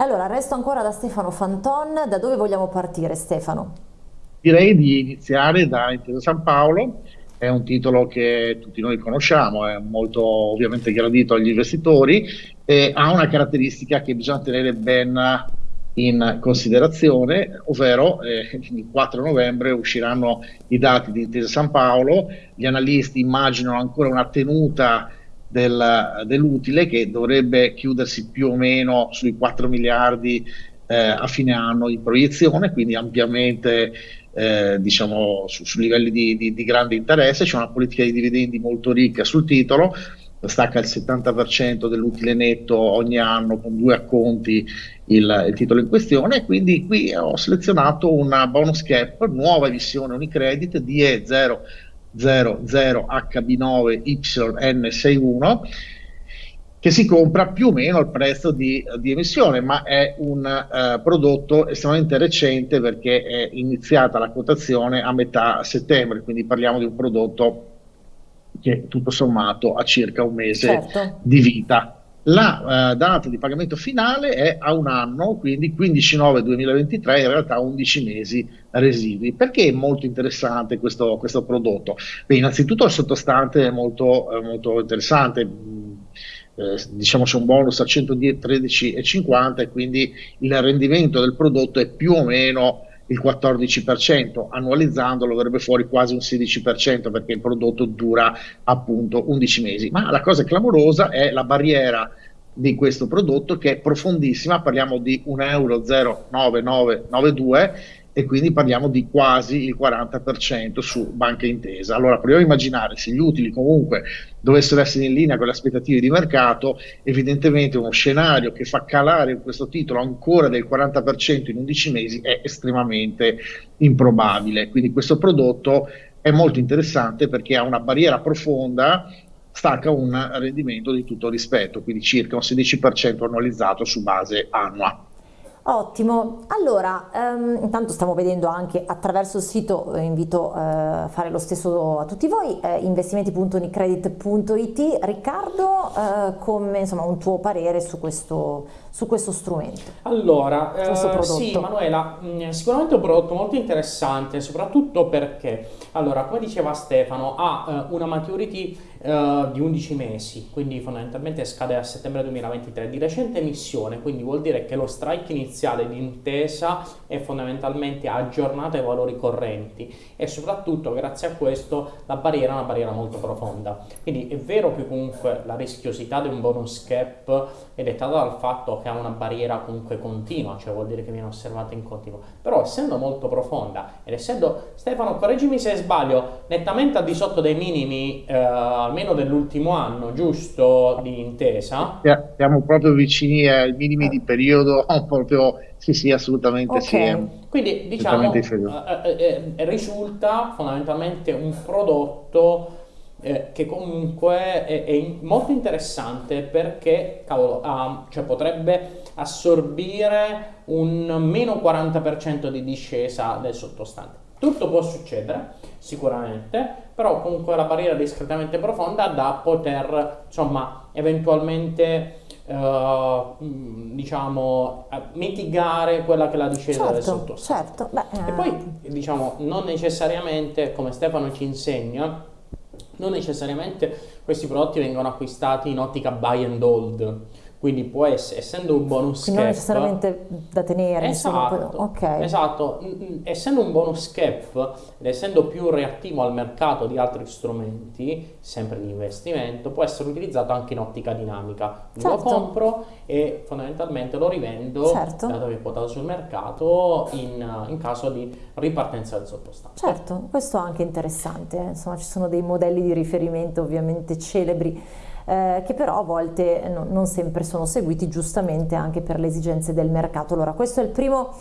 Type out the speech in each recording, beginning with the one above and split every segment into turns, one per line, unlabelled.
Allora, resto ancora da Stefano Fanton, da dove vogliamo partire Stefano?
Direi di iniziare da Intesa San Paolo, è un titolo che tutti noi conosciamo, è molto ovviamente gradito agli investitori e ha una caratteristica che bisogna tenere ben in considerazione, ovvero eh, il 4 novembre usciranno i dati di Intesa San Paolo, gli analisti immaginano ancora una tenuta del, dell'utile che dovrebbe chiudersi più o meno sui 4 miliardi eh, a fine anno di proiezione, quindi ampiamente eh, diciamo su, su livelli di, di, di, grande interesse, c'è una politica di dividendi molto ricca sul titolo, stacca il 70% dell'utile netto ogni anno con due acconti il, il, titolo in questione, quindi qui ho selezionato una bonus cap, nuova emissione Unicredit DE0 00HB9YN61 che si compra più o meno al prezzo di, di emissione, ma è un uh, prodotto estremamente recente perché è iniziata la quotazione a metà settembre, quindi parliamo di un prodotto che tutto sommato ha circa un mese certo. di vita. La uh, data di pagamento finale è a un anno, quindi 15-9-2023, in realtà 11 mesi residui. Perché è molto interessante questo, questo prodotto? Beh, innanzitutto il sottostante è molto, eh, molto interessante. Eh, diciamo c'è un bonus a 113,50 e quindi il rendimento del prodotto è più o meno il 14%, annualizzandolo verrebbe fuori quasi un 16% perché il prodotto dura appunto 11 mesi. Ma la cosa clamorosa è la barriera di questo prodotto che è profondissima, parliamo di 1,09992 euro e quindi parliamo di quasi il 40% su banca intesa. Allora proviamo a immaginare se gli utili comunque dovessero essere in linea con le aspettative di mercato, evidentemente uno scenario che fa calare questo titolo ancora del 40% in 11 mesi è estremamente improbabile. Quindi questo prodotto è molto interessante perché ha una barriera profonda stacca un rendimento di tutto rispetto, quindi circa un 16% annualizzato su base annua.
Ottimo, allora ehm, intanto stiamo vedendo anche attraverso il sito, eh, invito eh, a fare lo stesso a tutti voi, eh, investimenti.unicredit.it. Riccardo, eh, come insomma un tuo parere su questo, su questo strumento?
Allora, questo eh, sì Manuela, mh, mm, sicuramente un prodotto molto interessante, soprattutto perché, allora come diceva Stefano, ha una maturity Uh, di 11 mesi, quindi fondamentalmente scade a settembre 2023, di recente emissione, quindi vuol dire che lo strike iniziale di intesa è fondamentalmente aggiornato ai valori correnti e soprattutto grazie a questo la barriera è una barriera molto profonda. Quindi è vero che comunque la rischiosità di un bonus cap è dettata dal fatto che ha una barriera comunque continua, cioè vuol dire che viene osservata in continuo, però essendo molto profonda ed essendo, Stefano correggimi se sbaglio, nettamente al di sotto dei minimi uh, almeno dell'ultimo anno, giusto, di intesa?
Siamo proprio vicini ai minimi di periodo, proprio, sì sì, assolutamente okay.
sì. Quindi diciamo, eh, eh, eh, risulta fondamentalmente un prodotto eh, che comunque è, è, molto interessante perché cavolo, ah, cioè potrebbe assorbire un meno 40% di discesa del sottostante. Tutto può succedere, sicuramente, però comunque la barriera discretamente profonda da poter, insomma, eventualmente, eh, diciamo, mitigare quella che è la discesa certo, del sottostante. Certo. Beh, eh... E poi, diciamo, non necessariamente, come Stefano ci insegna, non necessariamente questi prodotti vengono acquistati in ottica buy and hold quindi può essere, essendo un bonus
Quindi cap... non necessariamente da tenere.
Esatto, okay. esatto, essendo un bonus cap ed essendo più reattivo al mercato di altri strumenti, sempre di investimento, può essere utilizzato anche in ottica dinamica. Certo. Lo compro e fondamentalmente lo rivendo, certo. dato che è quotato sul mercato, in, in, caso di ripartenza del sottostante.
Certo, questo è anche interessante, insomma ci sono dei modelli di riferimento ovviamente celebri eh, che però a volte no, non sempre sono seguiti giustamente anche per le esigenze del mercato. Allora questo è il primo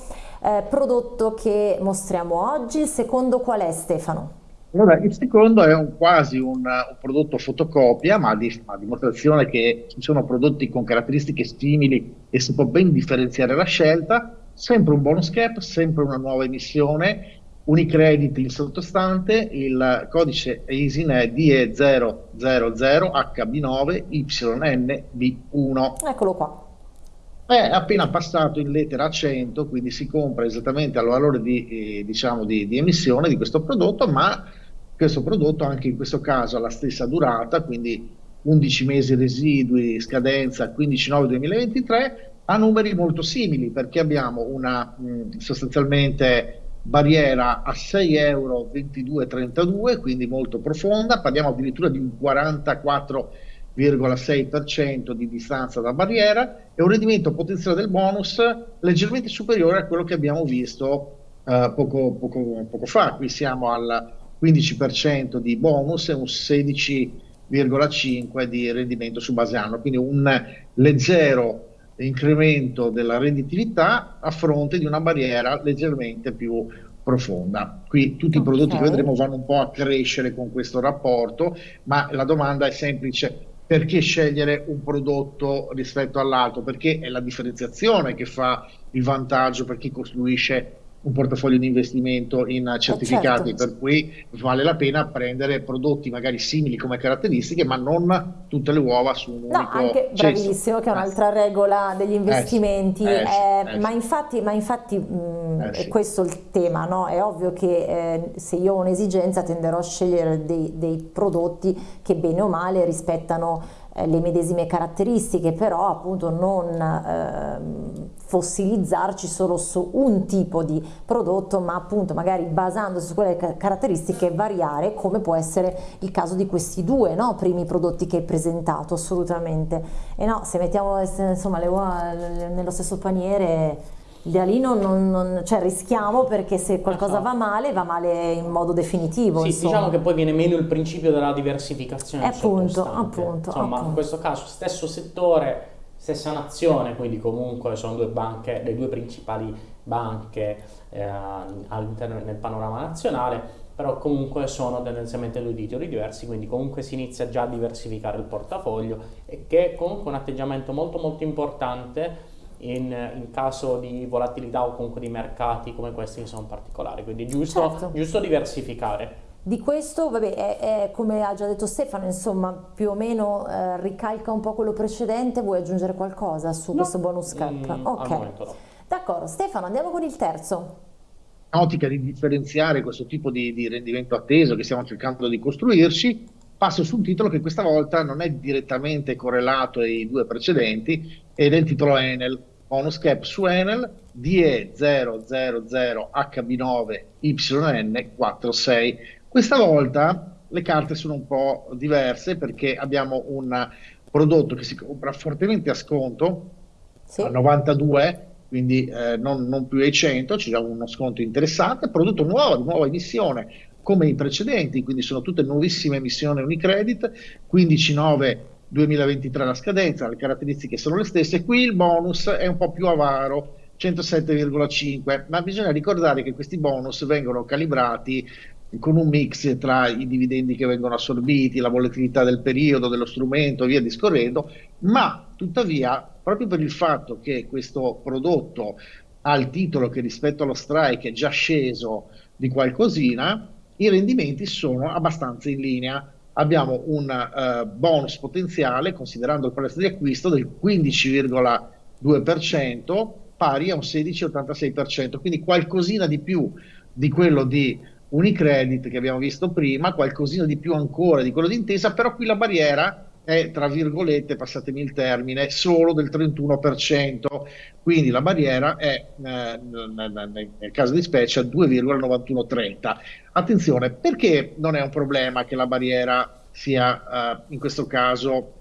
eh, prodotto che mostriamo oggi, il secondo qual è Stefano?
Allora, il secondo è un, quasi un, un, prodotto fotocopia, ma di, a dimostrazione che ci sono prodotti con caratteristiche simili e si può ben differenziare la scelta, sempre un bonus cap, sempre una nuova emissione, Unicredit in sottostante, il codice ISIN è DE000HB9YNB1.
Eccolo qua.
È appena passato in lettera 100, quindi si compra esattamente al valore di, eh, diciamo di, di, emissione di questo prodotto, ma questo prodotto anche in questo caso ha la stessa durata, quindi 11 mesi residui, scadenza 15-9-2023, ha numeri molto simili perché abbiamo una mh, sostanzialmente barriera a 6 euro 22,32, quindi molto profonda, parliamo addirittura di un 44 0,6% di distanza da barriera e un rendimento potenziale del bonus leggermente superiore a quello che abbiamo visto uh, poco, poco, poco, fa. Qui siamo al 15% di bonus e un 16,5% di rendimento su base anno, quindi un leggero incremento della redditività a fronte di una barriera leggermente più profonda. Qui tutti okay. i prodotti che vedremo vanno un po' a crescere con questo rapporto, ma la domanda è semplice, perché scegliere un prodotto rispetto all'altro? Perché è la differenziazione che fa il vantaggio per chi costruisce un portafoglio di investimento in certificati, certo. per cui vale la pena prendere prodotti magari simili come caratteristiche, ma non tutte le uova su un no, unico
anche bravissimo, che è un'altra regola degli investimenti, eh, eh, eh, ma infatti, ma infatti mh, è questo il tema, no? è ovvio che eh, se io ho un'esigenza tenderò a scegliere dei, dei prodotti che bene o male rispettano eh, le medesime caratteristiche, però appunto non eh, fossilizzarci solo su un tipo di prodotto, ma appunto magari basandosi su quelle caratteristiche variare, come può essere il caso di questi due no? primi prodotti che hai presentato, assolutamente. E no, se mettiamo insomma, le uova nello stesso paniere da lì non, non, non, cioè rischiamo perché se qualcosa esatto. va male va male in modo definitivo
sì,
insomma.
diciamo che poi viene meno il principio della diversificazione
eh, appunto, appunto,
insomma
appunto.
in questo caso stesso settore stessa nazione quindi comunque sono due banche le due principali banche eh, all'interno del panorama nazionale però comunque sono tendenzialmente due titoli diversi, quindi comunque si inizia già a diversificare il portafoglio e che è comunque un atteggiamento molto molto importante in, in, caso di volatilità o comunque di mercati come questi che sono particolari, quindi è giusto, certo. giusto diversificare.
Di questo, vabbè, è, è, come ha già detto Stefano, insomma, più o meno eh, ricalca un po' quello precedente, vuoi aggiungere qualcosa su no. questo bonus cap?
Mm, ok, no.
d'accordo, Stefano, andiamo con il terzo.
Ottica di differenziare questo tipo di, di rendimento atteso che stiamo cercando di costruirci, passo su un titolo che questa volta non è direttamente correlato ai due precedenti ed è il titolo Enel, bonus cap su Enel DE000HB9YN46. Questa volta le carte sono un po' diverse perché abbiamo un prodotto che si compra fortemente a sconto, sì. a 92, quindi eh, non, non, più ai 100, c'è uno sconto interessante, prodotto nuovo, di nuova emissione, come i precedenti, quindi sono tutte nuovissime emissioni Unicredit, 15.9 2023 la scadenza, le caratteristiche sono le stesse, qui il bonus è un po' più avaro, 107,5, ma bisogna ricordare che questi bonus vengono calibrati con un mix tra i dividendi che vengono assorbiti, la volatilità del periodo, dello strumento, via discorrendo, ma tuttavia, proprio per il fatto che questo prodotto ha il titolo che rispetto allo strike è già sceso di qualcosina, i rendimenti sono abbastanza in linea. Abbiamo un uh, bonus potenziale, considerando il prezzo di acquisto, del 15,2%, pari a un 16,86%, quindi qualcosina di più di quello di Unicredit che abbiamo visto prima, qualcosina di più ancora di quello di Intesa, però qui la barriera è, tra virgolette, passatemi il termine, solo del 31%, quindi la barriera è, eh, nel caso di specie, 2,9130. Attenzione, perché non è un problema che la barriera sia, eh, in questo caso,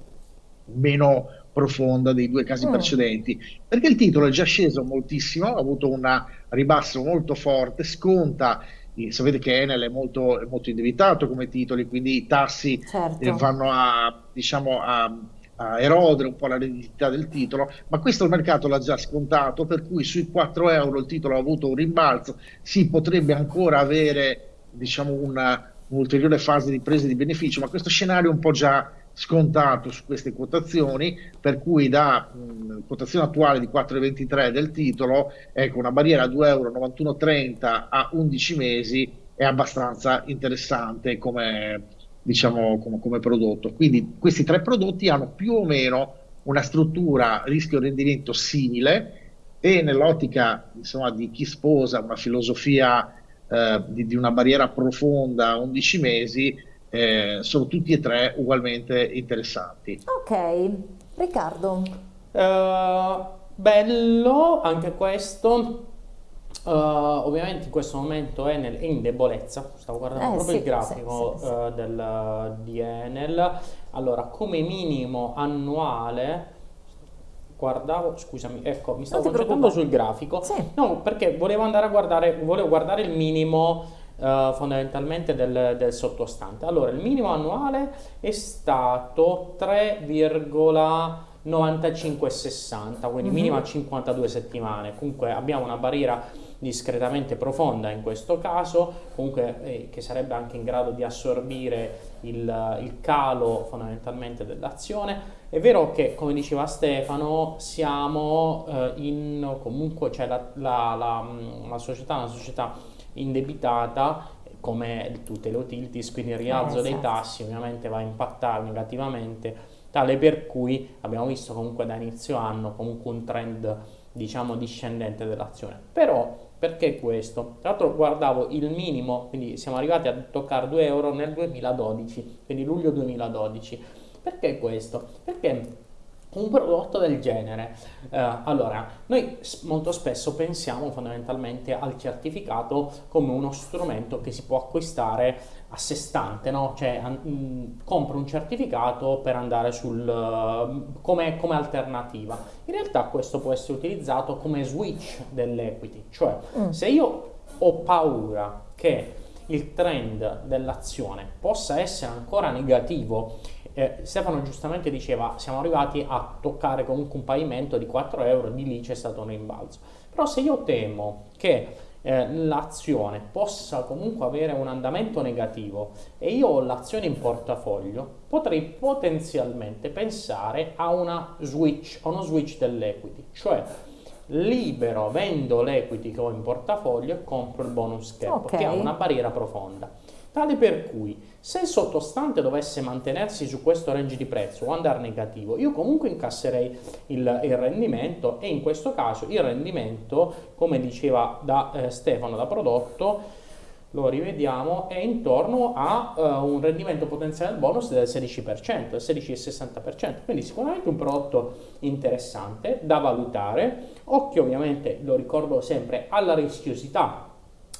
meno profonda dei due casi mm. precedenti? Perché il titolo è già sceso moltissimo, ha avuto un ribasso molto forte, sconta sapete che Enel è molto, è molto indebitato come titoli, quindi i tassi certo. eh, vanno a, diciamo, a, a, erodere un po' la redditività del titolo, ma questo il mercato l'ha già scontato, per cui sui 4 euro il titolo ha avuto un rimbalzo, si potrebbe ancora avere diciamo, una, un'ulteriore fase di presa di beneficio, ma questo scenario è un po' già scontato su queste quotazioni, per cui da mh, quotazione attuale di 4,23 del titolo, ecco, una barriera a 2,9130 euro a 11 mesi è abbastanza interessante come, diciamo, come, come prodotto. Quindi questi tre prodotti hanno più o meno una struttura rischio-rendimento simile e nell'ottica insomma, di chi sposa una filosofia eh, di, di, una barriera profonda a 11 mesi, eh, sono tutti e tre ugualmente interessanti.
Ok, Riccardo.
Uh, bello anche questo. Uh, ovviamente in questo momento Enel è in debolezza, stavo guardando eh, proprio sì, il grafico sì, sì, uh, del, di Enel. Allora, come minimo annuale, guardavo, scusami, ecco, mi stavo concentrando sul grafico. No, perché volevo andare a guardare, volevo guardare il minimo uh, fondamentalmente del, del, sottostante. Allora, il minimo annuale è stato 3, 95,60, quindi mm-hmm. minimo a 52 settimane. Comunque abbiamo una barriera discretamente profonda in questo caso, comunque eh, che sarebbe anche in grado di assorbire il, il calo fondamentalmente dell'azione. È vero che, come diceva Stefano, siamo eh, in comunque, cioè la, la, la, mm, la società è una società indebitata come tutte le utilities, quindi il rialzo eh, dei certo. tassi ovviamente va a impattare negativamente tale per cui abbiamo visto comunque da inizio anno comunque un trend diciamo discendente dell'azione però perché questo? Tra l'altro guardavo il minimo, quindi siamo arrivati a toccare 2 euro nel 2012, quindi luglio 2012. Perché questo? Perché un prodotto del genere. Eh, allora, noi molto spesso pensiamo fondamentalmente al certificato come uno strumento che si può acquistare a sé stante, no? Cioè, mh, compro un certificato per andare sul uh, come, come, alternativa. In realtà questo può essere utilizzato come switch dell'equity, cioè mm. se io ho paura che il trend dell'azione possa essere ancora negativo eh, Stefano giustamente diceva siamo arrivati a toccare comunque un pavimento di 4 euro, di lì c'è stato un rimbalzo. Però se io temo che eh, l'azione possa comunque avere un andamento negativo e io ho l'azione in portafoglio, potrei potenzialmente pensare a una switch, a uno switch dell'equity, cioè libero, vendo l'equity che ho in portafoglio e compro il bonus cap okay. che ha una barriera profonda tale per cui se il sottostante dovesse mantenersi su questo range di prezzo o andare negativo, io comunque incasserei il, il rendimento e in questo caso il rendimento, come diceva da eh, Stefano da prodotto, lo rivediamo, è intorno a uh, un rendimento potenziale del bonus del 16%, del 16,60%, quindi sicuramente un prodotto interessante da valutare, occhio ovviamente, lo ricordo sempre, alla rischiosità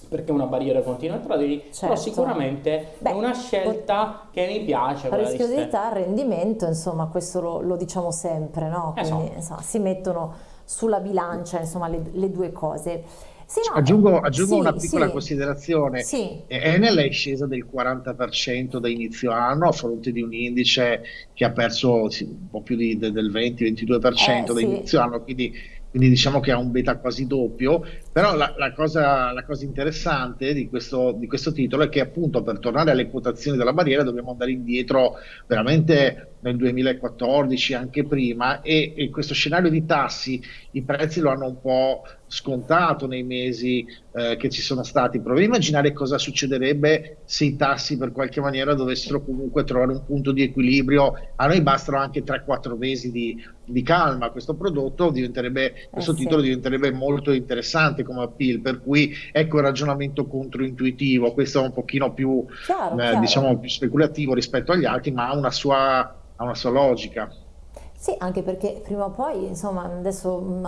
perché è una barriera continua tra di certo. però sicuramente Beh, è una scelta che mi piace.
La rischiosità, rendimento, insomma, questo lo, lo diciamo sempre, no? Quindi esatto. insomma, si mettono sulla bilancia insomma, le, le due cose.
Sì, no, aggiungo, aggiungo sì, una piccola sì, considerazione. Sì. Enel è scesa del 40% da inizio anno a fronte di un indice che ha perso un po' più di, del 20-22% eh, da inizio anno, quindi quindi diciamo che ha un beta quasi doppio, però la, la, cosa, la cosa, interessante di questo, di questo, titolo è che appunto per tornare alle quotazioni della barriera dobbiamo andare indietro veramente nel 2014, anche prima, e, e questo scenario di tassi, i prezzi lo hanno un po' scontato nei mesi eh, che ci sono stati. Proviamo a immaginare cosa succederebbe se i tassi per qualche maniera dovessero comunque trovare un punto di equilibrio. A noi bastano anche 3-4 mesi di, di, calma. Questo prodotto diventerebbe, questo eh titolo diventerebbe molto interessante come appeal, per cui ecco il ragionamento controintuitivo. Questo è un pochino più, chiaro, eh, chiaro. diciamo, più speculativo rispetto agli altri, ma ha una sua, ha una sua logica.
Sì, anche perché prima o poi, insomma, adesso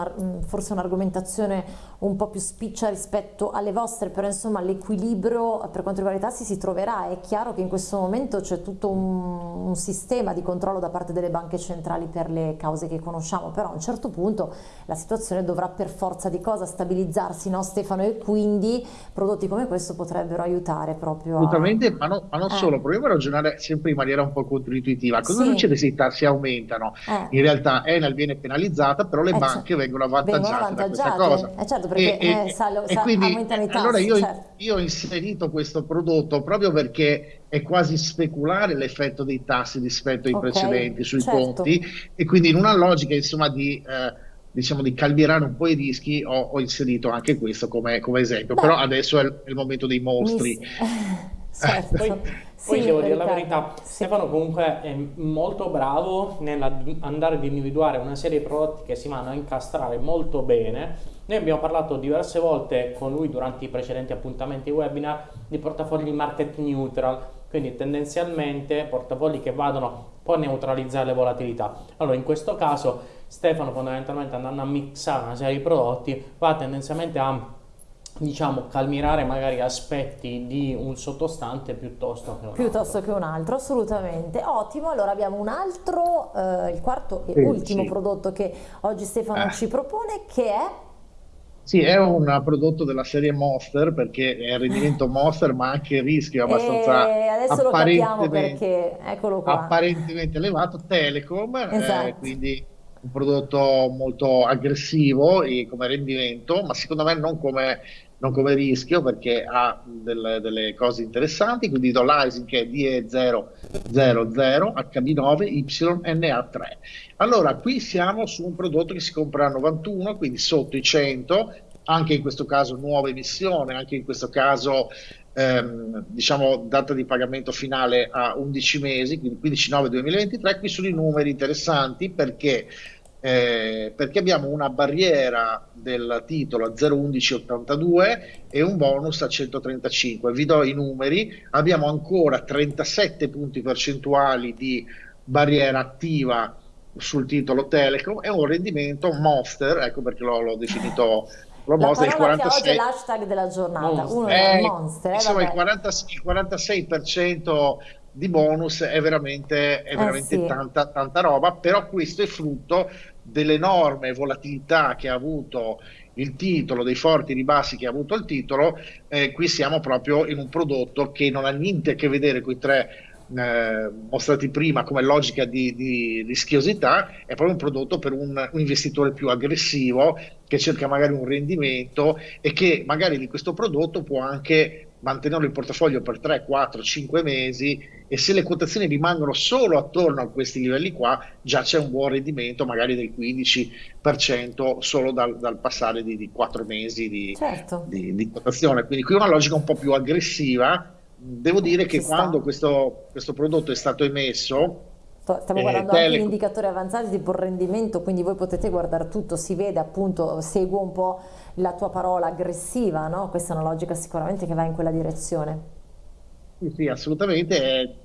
forse un'argomentazione un po' più spiccia rispetto alle vostre, però insomma l'equilibrio per quanto riguarda i tassi si troverà. È chiaro che in questo momento c'è tutto un, un, sistema di controllo da parte delle banche centrali per le cause che conosciamo, però a un certo punto la situazione dovrà per forza di cosa stabilizzarsi, no Stefano? E quindi prodotti come questo potrebbero aiutare proprio
Assolutamente, a... ma, no, ma non eh. solo, proviamo a ragionare sempre in maniera un po' controintuitiva. Cosa sì. succede se i tassi aumentano? Eh in realtà Enel viene penalizzata, però le eh, banche certo. vengono avvantaggiate, vengono avvantaggiate da questa cosa.
Eh, certo, perché e, eh, salo, e, quindi, aumentano i tassi.
Allora io, certo. io, ho inserito questo prodotto proprio perché è quasi speculare l'effetto dei tassi rispetto ai okay, precedenti sui certo. conti e quindi in una logica insomma di... Eh, diciamo di calmierare un po' i rischi ho, ho inserito anche questo come, come esempio Beh, però adesso è il, è il, momento dei mostri
Certo. poi, sì, devo dire la verità, sì. Stefano comunque è molto bravo nell'andare ad individuare una serie di prodotti che si vanno a incastrare molto bene. Noi abbiamo parlato diverse volte con lui durante i precedenti appuntamenti webinar di portafogli market neutral, quindi tendenzialmente portafogli che vadano può neutralizzare le volatilità. Allora in questo caso Stefano fondamentalmente andando a mixare una serie di prodotti va tendenzialmente a diciamo calmirare magari aspetti di un sottostante piuttosto che un
piuttosto
altro.
che un altro assolutamente ottimo allora abbiamo un altro eh, il quarto e sì, ultimo sì. prodotto che oggi Stefano eh. ci propone che è
sì, è un prodotto della serie Monster perché è il rendimento Monster, ma anche il rischio è abbastanza
e adesso lo capiamo perché eccolo qua.
apparentemente elevato. Telecom, eh, esatto. eh, quindi un prodotto molto aggressivo come rendimento, ma secondo me non come, non come rischio perché ha delle, delle, cose interessanti. Quindi do l'ISIN che è DE000 HB9 YNA3. Allora, qui siamo su un prodotto che si compra a 91, quindi sotto i 100, anche in questo caso nuova emissione, anche in questo caso ehm, diciamo data di pagamento finale a 11 mesi, quindi 15 9 2023, qui sono i numeri interessanti perché eh, perché abbiamo una barriera del titolo a 0,1182 e un bonus a 135. Vi do i numeri, abbiamo ancora 37 punti percentuali di barriera attiva sul titolo Telecom e un rendimento monster, ecco perché l'ho, definito
lo la mostra il 46 che oggi è l'hashtag della giornata monster. uno è monster eh,
insomma il, 40, il 46% di bonus è veramente, è eh, veramente eh sì. tanta, tanta roba però questo è frutto dell'enorme volatilità che ha avuto il titolo, dei forti ribassi che ha avuto il titolo, eh, qui siamo proprio in un prodotto che non ha niente a che vedere con i tre eh, mostrati prima come logica di, di, rischiosità, è proprio un prodotto per un, un, investitore più aggressivo che cerca magari un rendimento e che magari di questo prodotto può anche mantenerlo in portafoglio per 3, 4, 5 mesi e se le quotazioni rimangono solo attorno a questi livelli qua già c'è un buon rendimento magari del 15% solo dal, dal passare di, di 4 mesi di, certo. di, di, quotazione quindi qui una logica un po' più aggressiva devo dire che quando questo, questo prodotto è stato emesso
Stiamo eh, guardando anche gli indicatori avanzati tipo rendimento, quindi voi potete guardare tutto, si vede appunto, seguo un po' la tua parola aggressiva, no? Questa è una logica sicuramente che va in quella direzione.
Sì, sì assolutamente.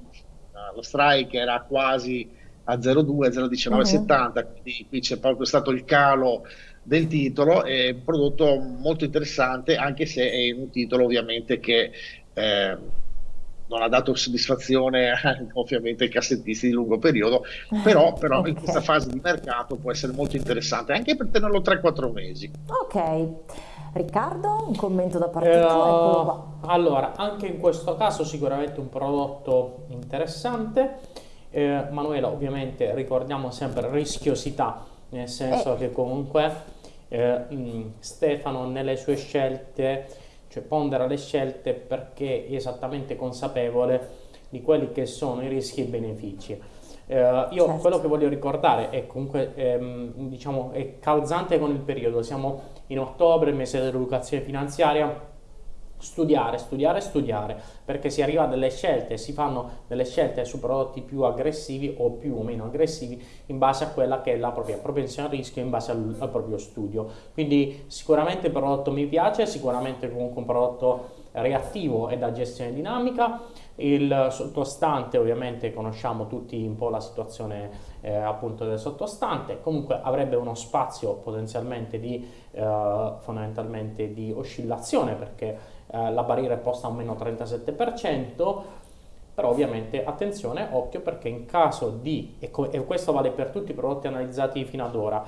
Lo strike era quasi a 0,2, 0,1970, uh-huh. quindi qui c'è proprio stato il calo del titolo, è un prodotto molto interessante, anche se è un titolo ovviamente che... Eh, non ha dato soddisfazione ovviamente ai cassettisti di lungo periodo, però, però okay. in questa fase di mercato può essere molto interessante anche per tenerlo 3-4 mesi.
Ok, Riccardo, un commento da parte eh, tua?
Allora, anche in questo caso sicuramente un prodotto interessante. Eh, Manuela, ovviamente ricordiamo sempre rischiosità, nel senso eh. che comunque eh, Stefano nelle sue scelte cioè pondera le scelte perché è esattamente consapevole di quelli che sono i rischi e i benefici. Eh, io certo. quello che voglio ricordare è comunque ehm, diciamo, è calzante con il periodo, siamo in ottobre, mese dell'educazione finanziaria, studiare, studiare, studiare, perché si arriva a delle scelte, si fanno delle scelte su prodotti più aggressivi o più o meno aggressivi in base a quella che è la propria propensione al rischio, in base al, al proprio studio. Quindi sicuramente il prodotto mi piace, sicuramente comunque un prodotto reattivo e da gestione dinamica, il sottostante ovviamente conosciamo tutti un po' la situazione eh, appunto del sottostante, comunque avrebbe uno spazio potenzialmente di, eh, fondamentalmente di oscillazione perché eh, la barriera è posta a meno 37%, però ovviamente attenzione, occhio perché in caso di, e, questo vale per tutti i prodotti analizzati fino ad ora,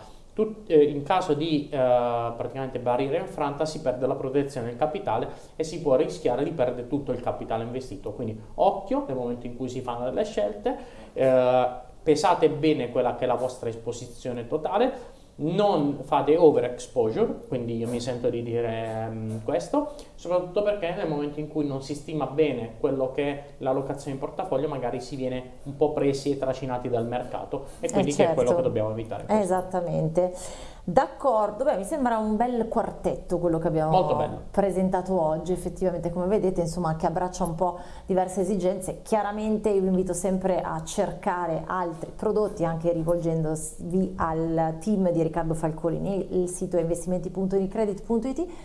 eh, in caso di eh, praticamente barriera infranta si perde la protezione del capitale e si può rischiare di perdere tutto il capitale investito, quindi occhio nel momento in cui si fanno delle scelte, eh, pesate bene quella che è la vostra esposizione totale, non fate overexposure, quindi io mi sento di dire um, questo, soprattutto perché nel momento in cui non si stima bene quello che è l'allocazione in portafoglio, magari si viene un po' presi e trascinati dal mercato e quindi eh certo. che è quello che certo. dobbiamo evitare.
Esattamente. D'accordo, beh, mi sembra un bel quartetto quello che abbiamo presentato oggi, effettivamente come vedete insomma che abbraccia un po' diverse esigenze, chiaramente io vi invito sempre a cercare altri prodotti anche rivolgendovi al team di Riccardo Falcolini, il sito è investimenti.unicredit.it